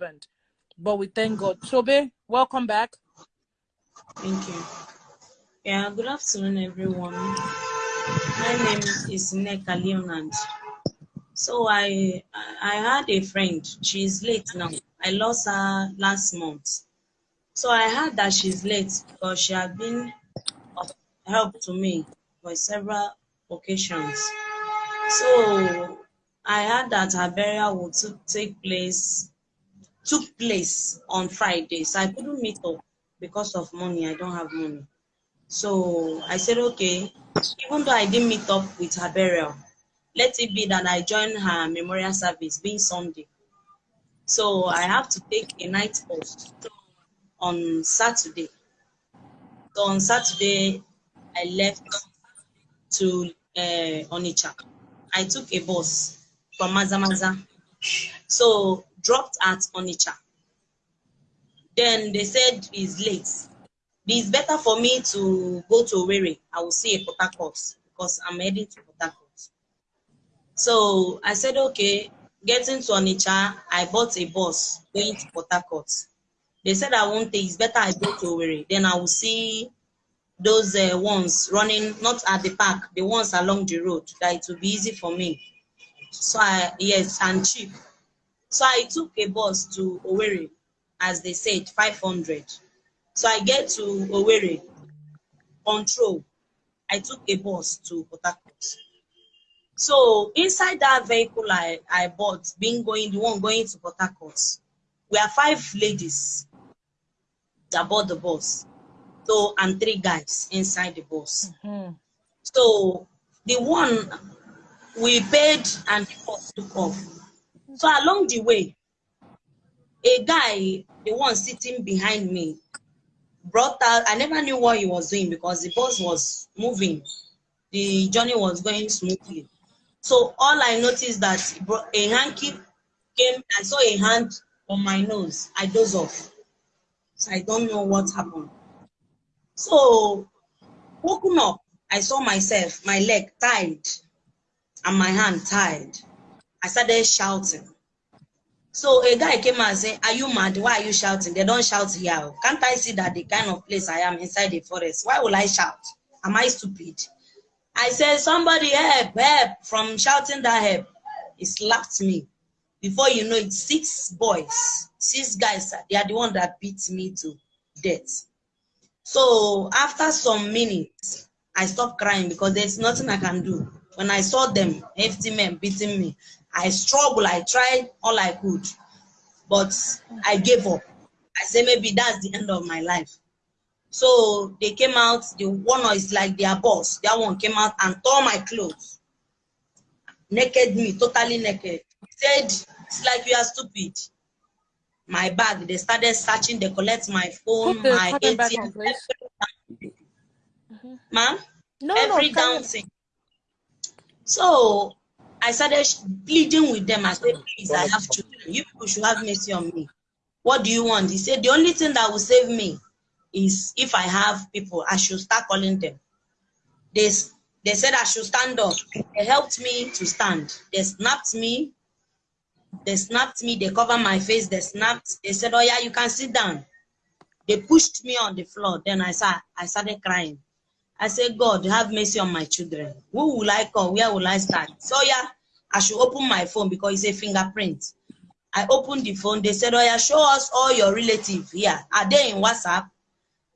happened. But we thank God. Tobe, welcome back. Thank you. Yeah, good afternoon, everyone. My name is Neka Leonard. So I I had a friend. She's late now. I lost her last month. So I heard that she's late because she had been of help to me for several occasions. So I heard that her burial would take place took place on Friday. So I couldn't meet up because of money. I don't have money. So I said, okay, even though I didn't meet up with her burial, let it be that I join her memorial service being Sunday. So I have to take a night post on Saturday. So on Saturday, I left to uh, Onitsha. I took a bus from Mazamaza. So dropped at Onitsha. Then they said it's late. It's better for me to go to Owerri. I will see a Port because I'm heading to Port. So I said, okay, getting to Onitsha, I bought a bus going to Port. They said I won't take, it's better I go to Owerri. Then I will see those uh, ones running, not at the park, the ones along the road, that it will be easy for me. So I, yes, and cheap. So I took a bus to Owerri, as they said, 500. So I get to Owerri, control. I took a bus to Harcourt. So inside that vehicle I, I bought, being going, the one going to Harcourt, we are five ladies that bought the bus. So, and three guys inside the bus. Mm-hmm. So the one we paid and took off. So along the way, a guy, the one sitting behind me, brought out, I never knew what he was doing because the bus was moving. The journey was going smoothly. So all I noticed that a hanky came, I saw a hand on my nose. I dozed off. So I don't know what happened. So woken up, I saw myself, my leg tied and my hand tied. I started shouting. So a guy came and said, Are you mad? Why are you shouting? They don't shout here. Can't I see that the kind of place I am inside the forest? Why will I shout? Am I stupid? I said, Somebody help, help from shouting that help. He slapped me. Before you know it, six boys, six guys, they are the one that beat me to death. So after some minutes, I stopped crying because there's nothing I can do. When I saw them, hefty men beating me, I struggled. I tried all I could, but I gave up. I said maybe that's the end of my life. So they came out. The one is like their boss. That one came out and tore my clothes, naked me, totally naked. He said, "It's like you are stupid." My bag. They started searching. They collect my phone, my ATM, on, please. every- ma'am, No, every no, down thing. So I started pleading with them. I said, please, I have children. You people should have mercy on me. What do you want? He said, the only thing that will save me is if I have people, I should start calling them. They, they said I should stand up. They helped me to stand. They snapped me. They snapped me. They covered my face. They snapped. They said, oh yeah, you can sit down. They pushed me on the floor. Then I, sa- I started crying. I said, God, have mercy on my children. Who will I call? Where will I start? So yeah, I should open my phone because it's a fingerprint. I opened the phone. They said, Oh yeah, show us all your relatives here. Are they in WhatsApp?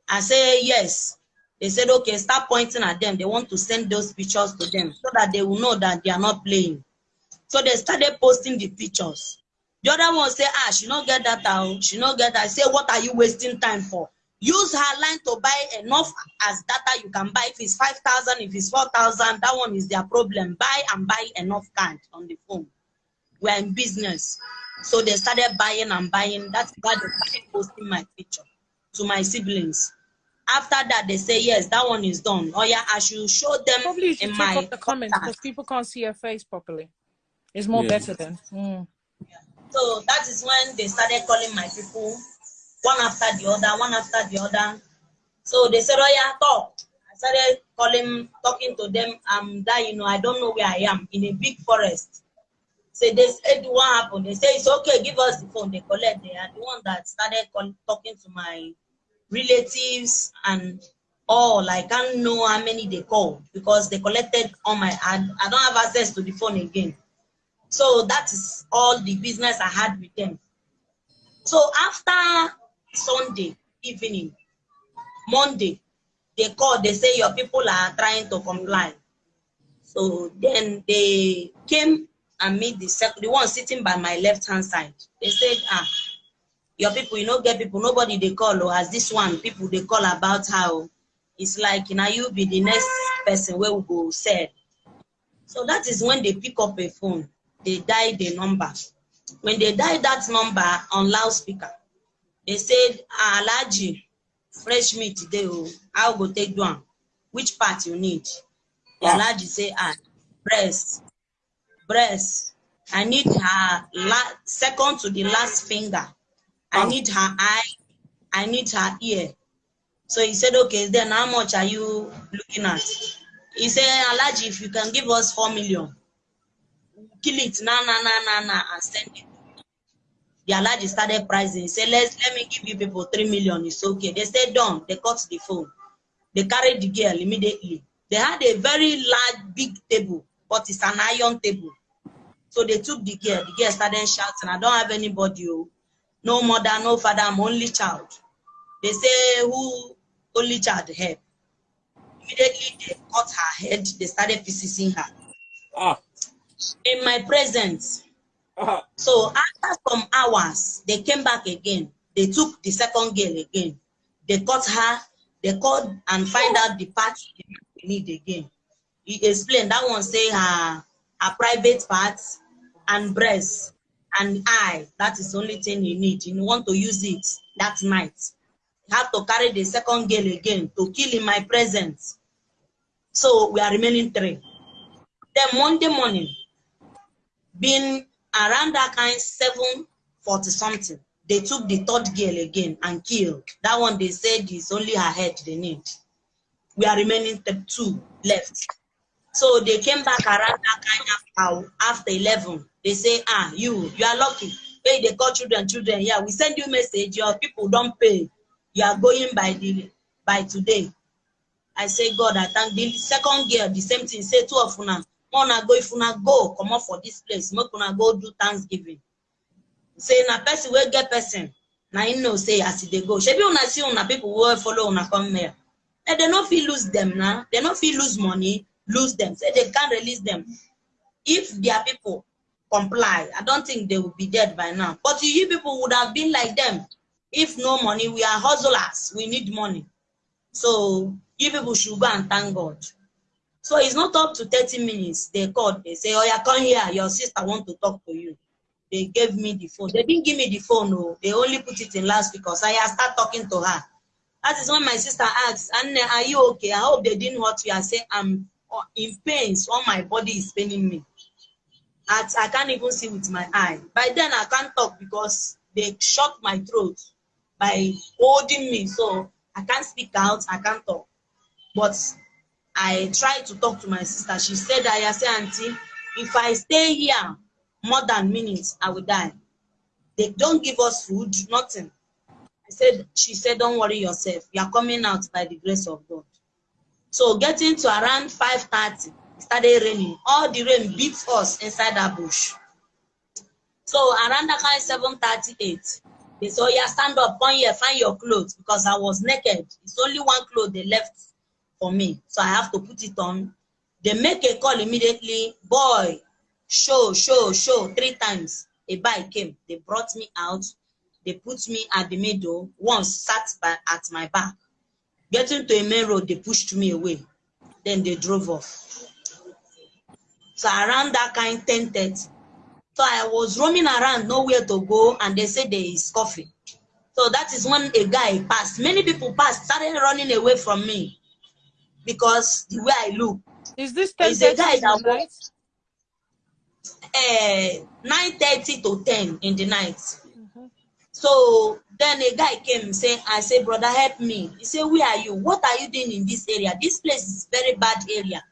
I say yes. They said, okay, start pointing at them. They want to send those pictures to them so that they will know that they are not playing. So they started posting the pictures. The other one say, ah, she not get that out. She not get that. I say, what are you wasting time for? Use her line to buy enough as data you can buy. If it's 5,000, if it's 4,000, that one is their problem. Buy and buy enough card on the phone. We're in business. So they started buying and buying. That's why they started posting my picture to my siblings. After that, they say, yes, that one is done. Oh yeah, I should show them Probably you should in take my off the comments because people can't see your face properly. It's more Yeah. better than... Mm. So that is when they started calling my people, one after the other, one after the other. So they said, Oh, yeah, talk. I started calling, talking to them. I'm that, you know, I don't know where I am in a big forest. Say they said what happened. They say it's okay, give us the phone. They collect. They are the one that started talking to my relatives and all. I can't know how many they called because they collected on my. I, I don't have access to the phone again. So that is all the business I had with them. So after Sunday evening, Monday, they call, they say your people are trying to comply. So then they came and meet the second, the one sitting by my left hand side. They said, ah, your people, you know, get people, nobody they call, or as this one, people they call about how it's like, now you be the next person where we go sell. So that is when they pick up a phone, they dial the number. When they dial that number on loudspeaker, they said, ah, Alhaji, fresh meat today, oh, I'll go take one. Which part you need? The Ah. Alhaji say, ah, breast, breast. I need her la- second to the last finger. I Ah. need her eye. I need her ear. So he said, okay, then how much are you looking at? He said, Alhaji, if you can give us four million, kill it, na na na na na, and send it. The Alhaji started pricing. He said, let's let me give you people three million. It's okay. They said done. They cut the phone. They carried the girl immediately. They had a very large, big table, but it's an iron table. So they took the girl. The girl started shouting, I don't have anybody. Oh. No mother, no father, I'm only child. They say, who only child help? Immediately they cut her head. They started physicing her. Ah. In my presence, Ah. so after some hours, they came back again. They took the second girl again. They caught her. They called and find out the parts they need again. He explained that one say her her private parts and breast and eye. That is the only thing you need. You want to use it that night. You have to carry the second girl again to kill in my presence. So we are remaining three. Then Monday morning, being around that kind seven forty something they took the third girl again and killed. That one they said is only her head they need. We are remaining th- two left. So they came back around that kind of after 11 they say ah you you are lucky. Hey they call children children. Yeah we send you message. Your people don't pay. You are going by the by today. I say, God, I thank the second girl, the same thing. Say two of una, una go if una go, come up for this place. Make una go do Thanksgiving. Say na person wey get person, na him know say as dey go. Shebi una see una people wey follow una come here. And they no fit lose them now. They no fit lose money, lose them. Say they can't release them. If their people comply, I don't think they will be dead by now. But you people would have been like them. If no money, we are hustlers. We need money. So you people should go and thank God. So it's not up to 30 minutes. They called, they say, Oh, yeah, come here. Your sister want to talk to you. They gave me the phone. They didn't give me the phone, no. They only put it in last because I start talking to her. That is when my sister asks, Anne, are you okay? I hope they didn't hurt you. I say, I'm uh, in pain. All my body is paining me. I, I can't even see with my eye. By then, I can't talk because they shut my throat by holding me. So I can't speak out. I can't talk. But I tried to talk to my sister. She said, I say, Auntie, if I stay here more than minutes, I will die. They don't give us food, nothing. I said, she said, don't worry yourself. You are coming out by the grace of God. So getting to around 5.30, it started raining. All the rain beat us inside that bush. So around that kind 7.38, they said, oh yeah, stand up, come here, find your clothes. Because I was naked. It's only one clothes they left for me. So I have to put it on. They make a call immediately. Boy, show, show, show, three times. A bike came. They brought me out. They put me at the middle. One sat by, at my back. Getting to a main road, they pushed me away. Then they drove off. So around that kind 10:30. So I was roaming around, nowhere to go, and they said there is coffee. So that is when a guy passed. Many people passed, started running away from me because the way I look. Is this There's 10 a guy that in the night? Uh, 9:30 to 10 in the night. Mhm. So then a guy came say, I say, brother, help me. He said, Where are you? What are you doing in this area? This place is very bad area.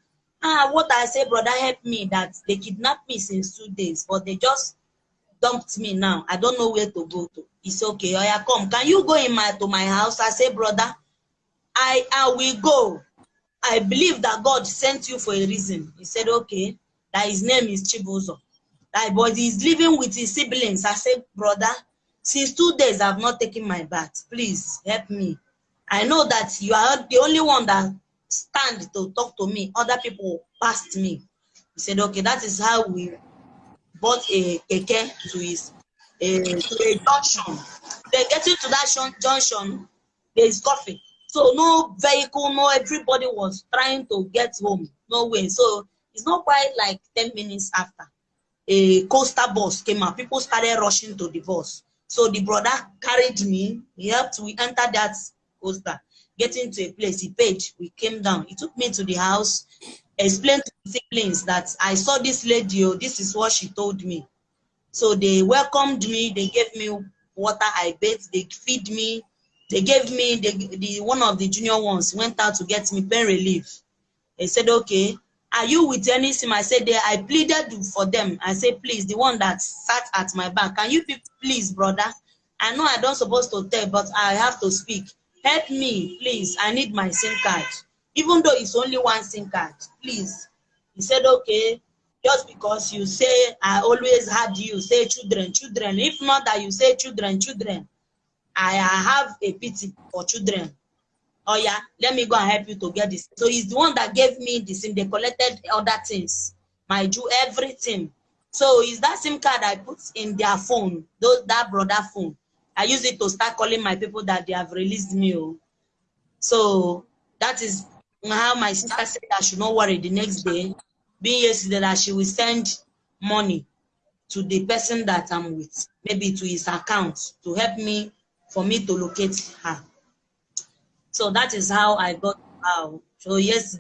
Ah, what I say, brother, help me that they kidnapped me since two days, but they just dumped me now. I don't know where to go to. It's okay. Oh yeah, come. Can you go in my to my house? I say, brother, I I will go. I believe that God sent you for a reason. He said, okay, that his name is Chibuzo. That but he's living with his siblings. I said, brother, since two days I've not taken my bath. Please help me. I know that you are the only one that stand to talk to me. Other people passed me. He said, okay, that is how we bought a keke to his a, to a junction. Then getting to that junction, there is coffee. So no vehicle, no everybody was trying to get home. No way. So it's not quite like 10 minutes after. A coaster bus came out. People started rushing to the bus. So the brother carried me. He helped we enter that coaster. Getting to a place, he paid. We came down. He took me to the house, explained to the siblings that I saw this lady. Oh, this is what she told me. So they welcomed me. They gave me water. I bathed. They feed me. They gave me the, the one of the junior ones went out to get me pain relief. They said, okay, are you with any sim? I said, I pleaded for them. I said, please, the one that sat at my back, can you please, brother? I know I don't supposed to tell, but I have to speak. Help me, please. I need my SIM card. Even though it's only one SIM card, please. He said, okay, just because you say, I always had you say children, children. If not that you say children, children, I have a pity for children. Oh yeah let me go and help you to get this. So he's the one that gave me the sim. They collected other things. My do everything. So is that sim card i put in their phone those that brother phone. I use it to start calling my people that they have released me oh. so that is how my sister said i should not worry the next day. Being yesterday that she will send money to the person that i'm with maybe to his account to help me for me to locate her so that is how I got out. So yes,